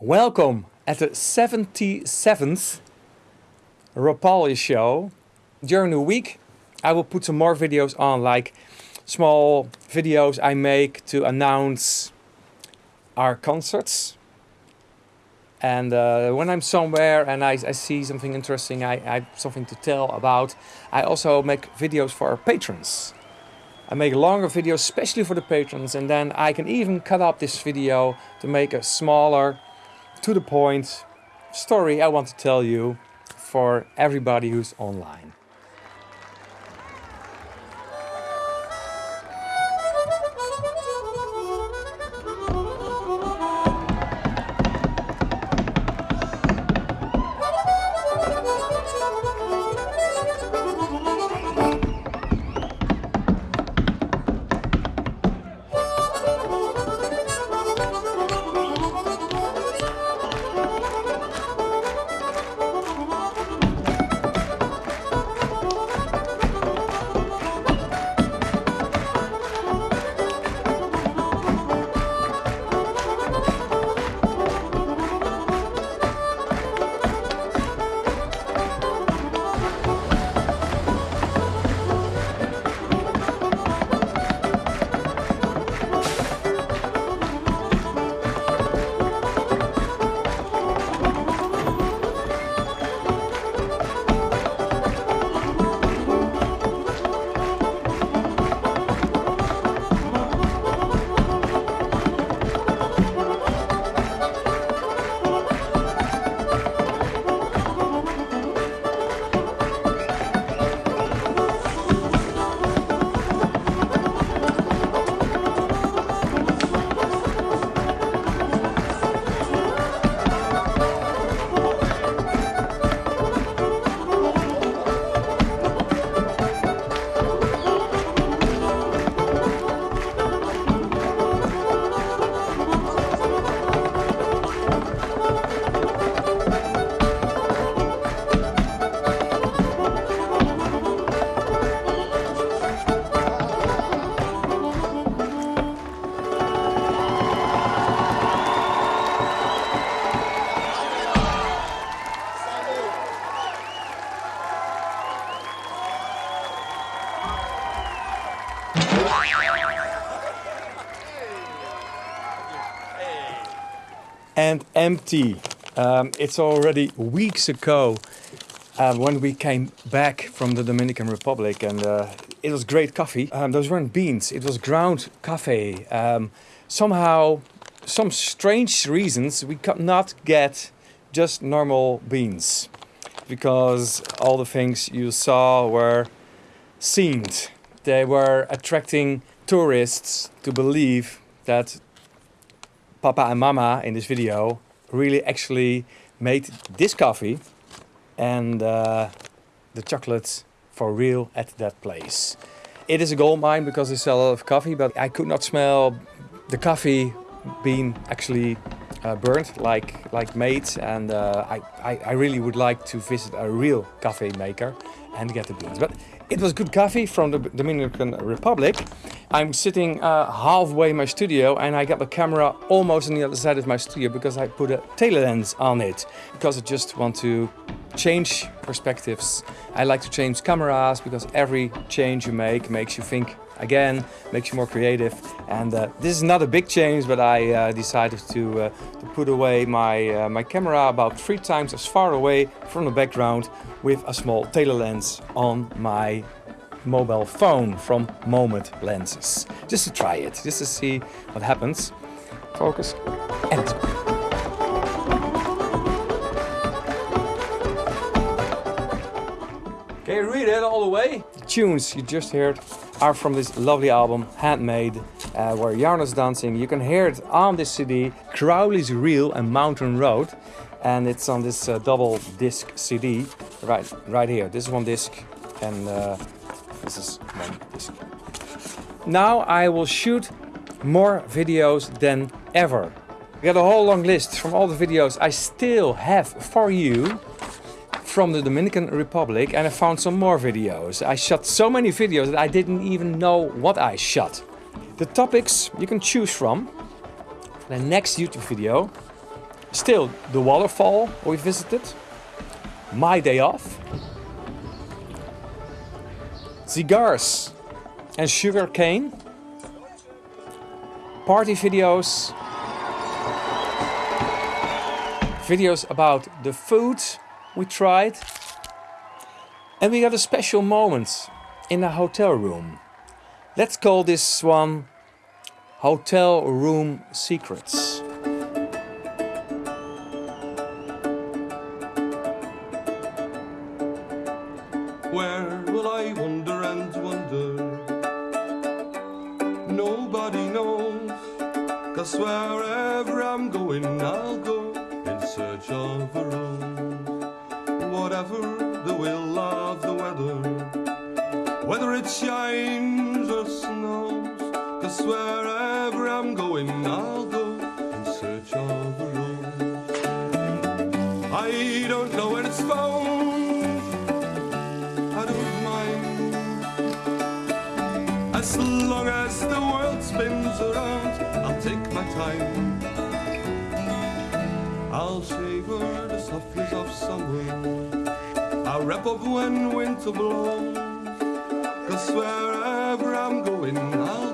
Welcome at the 77th Rapalje show. During the week I will put some more videos on like small videos I make to announce our concerts. And uh, when I'm somewhere and I, I see something interesting, I, I have something to tell about, I also make videos for our patrons. I make longer videos especially for the patrons and then I can even cut up this video to make a smaller to the point story I want to tell you for everybody who's online. Empty. Um, it's already weeks ago uh, when we came back from the Dominican Republic and uh, it was great coffee. Um, those weren't beans, it was ground coffee. Um, somehow, some strange reasons, we could not get just normal beans because all the things you saw were scenes. They were attracting tourists to believe that Papa and Mama in this video really actually made this coffee and uh, the chocolates for real at that place. It is a gold mine because they sell a lot of coffee, but I could not smell the coffee being actually uh, burnt like like made and uh, I, I, I really would like to visit a real coffee maker and get the beans. But it was good coffee from the Dominican Republic. I'm sitting uh, halfway in my studio and I got the camera almost on the other side of my studio because I put a telelens on it. Because I just want to change perspectives. I like to change cameras because every change you make makes you think again, makes you more creative. And uh, this is not a big change, but I uh, decided to, uh, to, put away my, uh, my camera about three times as far away from the background with a small tailor telelens on my mobile phone from Moment Lenses. Just to try it, just to see what happens. Focus and Can you read it all the way? The tunes you just heard are from this lovely album, Handmade, uh, where Jarno's dancing. You can hear it on this CD, Crowley's Reel and Mountain Road. And it's on this uh, double disc CD, right, right here. This is one disc and uh, this is disc. Now I will shoot more videos than ever. I got a whole long list from all the videos I still have for you from the Dominican Republic and I found some more videos. I shot so many videos that I didn't even know what I shot. The topics you can choose from. The next YouTube video Still, the waterfall we visited, my day off, cigars and sugar cane, party videos, videos about the food we tried, and we got a special moment in a hotel room. Let's call this one Hotel Room Secrets. Where will I Cause wherever I'm going, I'll go in search of a rose. Whatever the will of the weather, whether it shines or snows. Cause wherever I'm going, I'll go in search of a rose. I don't know when it's found. I don't mind As long as the world spins around take my time. I'll savor the softness of summer I'll wrap up when winter blows. Cause wherever I'm going I'll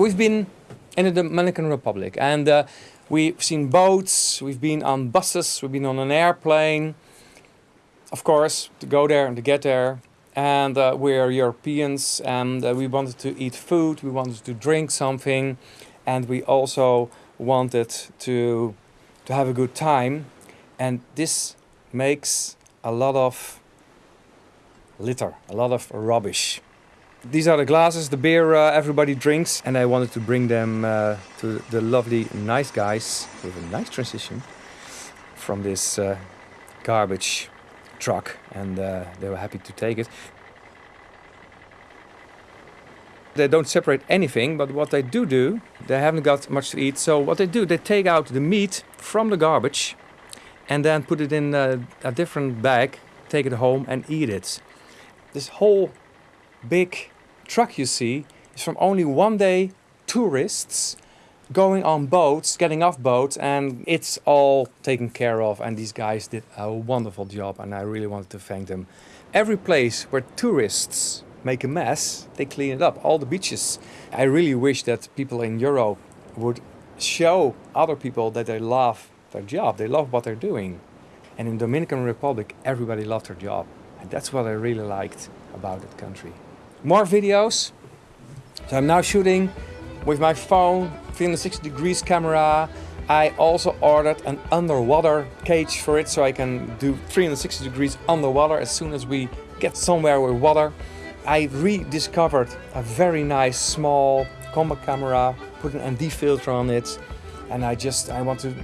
We've been in the Dominican Republic and uh, we've seen boats, we've been on buses, we've been on an airplane. Of course, to go there and to get there. And uh, we're Europeans and uh, we wanted to eat food, we wanted to drink something, and we also wanted to, to have a good time. And this makes a lot of litter, a lot of rubbish. These are the glasses, the beer uh, everybody drinks, and I wanted to bring them uh, to the lovely nice guys with a nice transition from this uh, garbage truck, and uh, they were happy to take it. They don't separate anything, but what they do do, they haven't got much to eat, so what they do, they take out the meat from the garbage and then put it in a, a different bag, take it home and eat it. This whole big truck you see is from only one day tourists going on boats, getting off boats, and it's all taken care of. And these guys did a wonderful job, and I really wanted to thank them. Every place where tourists make a mess, they clean it up. All the beaches. I really wish that people in Europe would show other people that they love their job, they love what they're doing. And in Dominican Republic, everybody loved their job. And that's what I really liked. about that country. More videos. So I'm now shooting with my phone, 360 degrees camera. I also ordered an underwater cage for it so I can do 360 degrees underwater as soon as we get somewhere with water. I rediscovered a very nice small combat camera, put an ND filter on it and I just I want to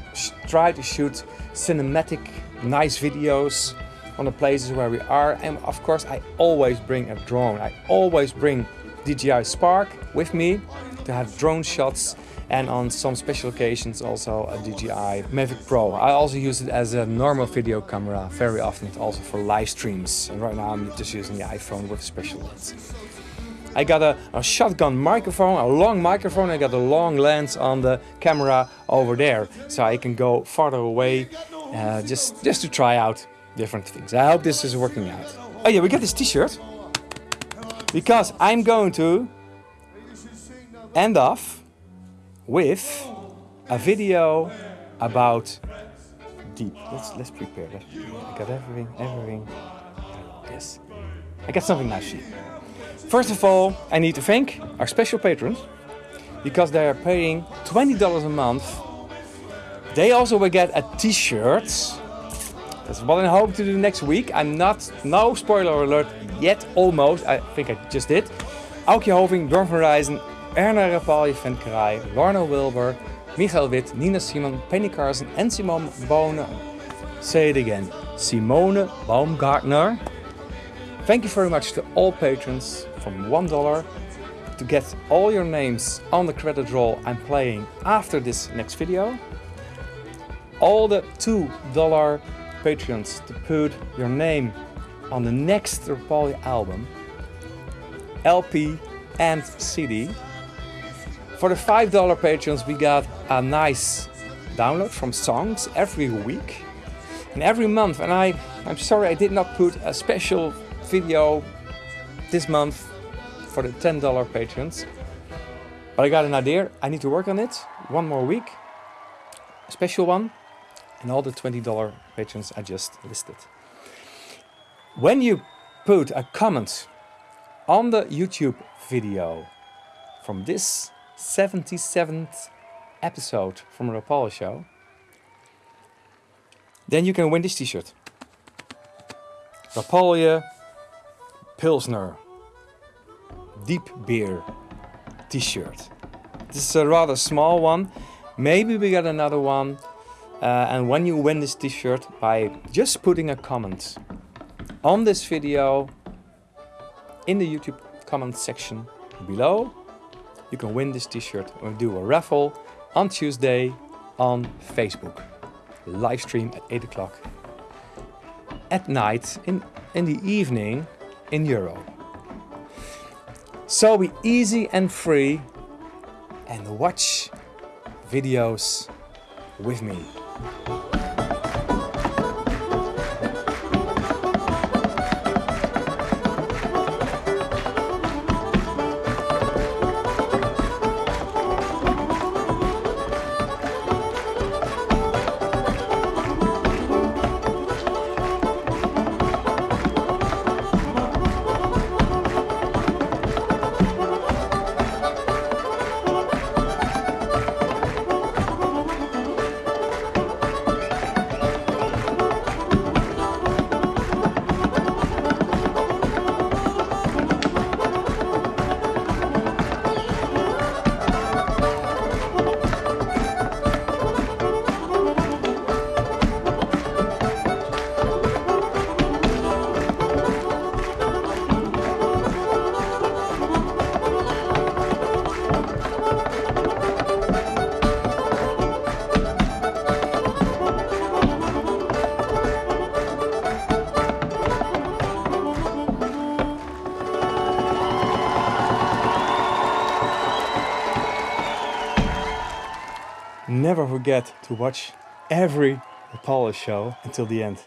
try to shoot cinematic nice videos on the places where we are and of course I always bring a drone. I always bring DJI Spark with me to have drone shots and on some special occasions also a DJI Mavic Pro. I also use it as a normal video camera very often also for live streams and right now I'm just using the iPhone with special lens. I got a, a, shotgun microphone, a long microphone, I got a long lens on the camera over there so I can go farther away uh, just, just to try out different things. I hope this is working out. Oh yeah, we got this t-shirt because I'm going to end off with a video about deep. Let's let's prepare. Let's. I got everything, everything. Yes, I got something nice here. First of all, I need to thank our special patrons because they are paying $20 a month. They also will get a t-shirt. That's what I hope to do next week. I'm not, no spoiler alert yet, almost. I think I just did. Aukje Hoving, Bjorn van Rijzen, Erna Rapalje van Kraai, Lorna Wilbur, Michael Witt, Nina Simon, Penny Carson and Simone Bonen. Say it again, Simone Baumgartner. Thank you very much to all patrons from $1 to get all your names on the credit roll I'm playing after this next video. All the $2 patrons to put your name on the next Rapalje album, LP and CD. For the $5 patrons we got a nice download from songs every week. And every month and I, I'm sorry I did not put a special video this month for the $10 patrons but I got an idea, I need to work on it one more week, a special one and all the $20 patrons I just listed. When you put a comment on the YouTube video from this 77th episode from Rapalje Show, then you can win this t-shirt. Rapalje Pilsner Deep Beer t-shirt. This is a rather small one. Maybe we get another one. Uh, and when you win this t-shirt by just putting a comment on this video in the YouTube comment section below, you can win this t-shirt. We'll do a raffle on Tuesday on Facebook. Live stream at 8 o'clock at night in, in the evening in Euro. So be easy and free and watch videos with me. Never forget to watch every Rapalje show until the end.